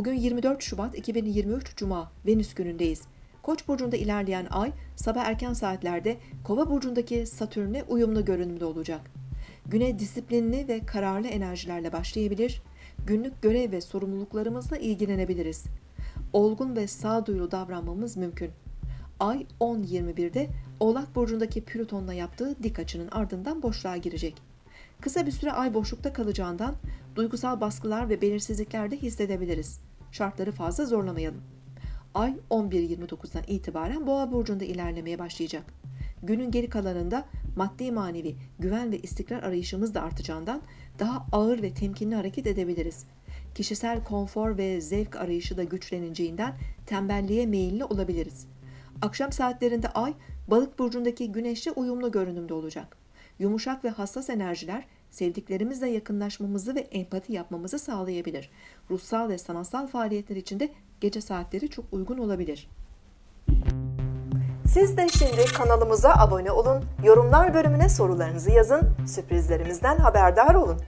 Bugün 24 Şubat 2023 Cuma, Venüs günündeyiz. Koç burcunda ilerleyen ay sabah erken saatlerde Kova burcundaki Satürn'e uyumlu görünümde olacak. Güne disiplinli ve kararlı enerjilerle başlayabilir, günlük görev ve sorumluluklarımızla ilgilenebiliriz. Olgun ve sağduyulu davranmamız mümkün. Ay 10.21'de Oğlak burcundaki Plüton'la yaptığı dik açının ardından boşluğa girecek. Kısa bir süre ay boşlukta kalacağından duygusal baskılar ve belirsizlikler de hissedebiliriz. Şartları fazla zorlamayalım. Ay 11.29'dan itibaren Boğa burcunda ilerlemeye başlayacak. Günün geri kalanında maddi manevi güven ve istikrar arayışımız da artacağından daha ağır ve temkinli hareket edebiliriz. Kişisel konfor ve zevk arayışı da güçleneceğinden tembelliğe meyilli olabiliriz. Akşam saatlerinde ay balık burcundaki güneşle uyumlu görünümde olacak. Yumuşak ve hassas enerjiler sevdiklerimizle yakınlaşmamızı ve empati yapmamızı sağlayabilir. Ruhsal ve sanatsal faaliyetler için de gece saatleri çok uygun olabilir. Siz de şimdi kanalımıza abone olun, yorumlar bölümüne sorularınızı yazın, sürprizlerimizden haberdar olun.